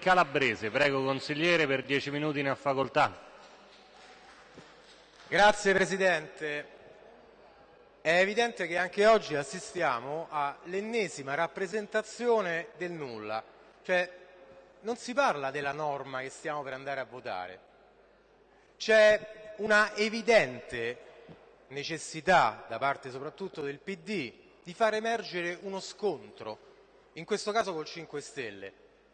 Calabrese. Prego, consigliere, per dieci minuti ne ha facoltà. Grazie Presidente. È evidente che anche oggi assistiamo all'ennesima rappresentazione del nulla. Cioè, non si parla della norma che stiamo per andare a votare. C'è una evidente necessità, da parte soprattutto del PD, di far emergere uno scontro, in questo caso col 5 Stelle,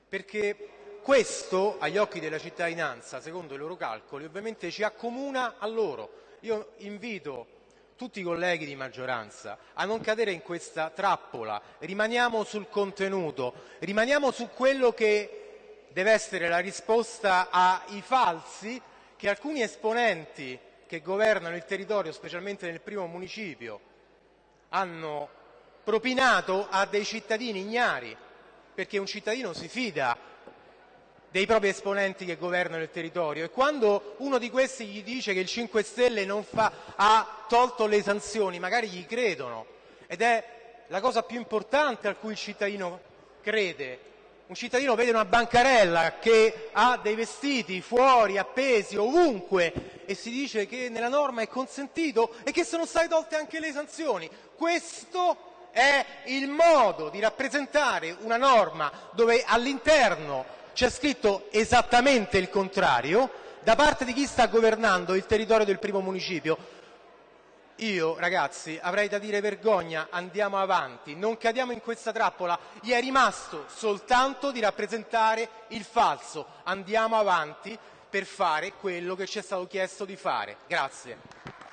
perché questo, agli occhi della cittadinanza, secondo i loro calcoli, ovviamente ci accomuna a loro. Io invito tutti i colleghi di maggioranza a non cadere in questa trappola, rimaniamo sul contenuto, rimaniamo su quello che deve essere la risposta ai falsi che alcuni esponenti che governano il territorio, specialmente nel primo municipio, hanno propinato a dei cittadini ignari, perché un cittadino si fida dei propri esponenti che governano il territorio e quando uno di questi gli dice che il 5 Stelle fa, ha tolto le sanzioni, magari gli credono ed è la cosa più importante a cui il cittadino crede. Un cittadino vede una bancarella che ha dei vestiti fuori, appesi, ovunque e si dice che nella norma è consentito e che sono state tolte anche le sanzioni. Questo è il modo di rappresentare una norma dove all'interno c'è scritto esattamente il contrario da parte di chi sta governando il territorio del primo municipio. Io, ragazzi, avrei da dire vergogna, andiamo avanti, non cadiamo in questa trappola. Gli è rimasto soltanto di rappresentare il falso. Andiamo avanti per fare quello che ci è stato chiesto di fare. Grazie.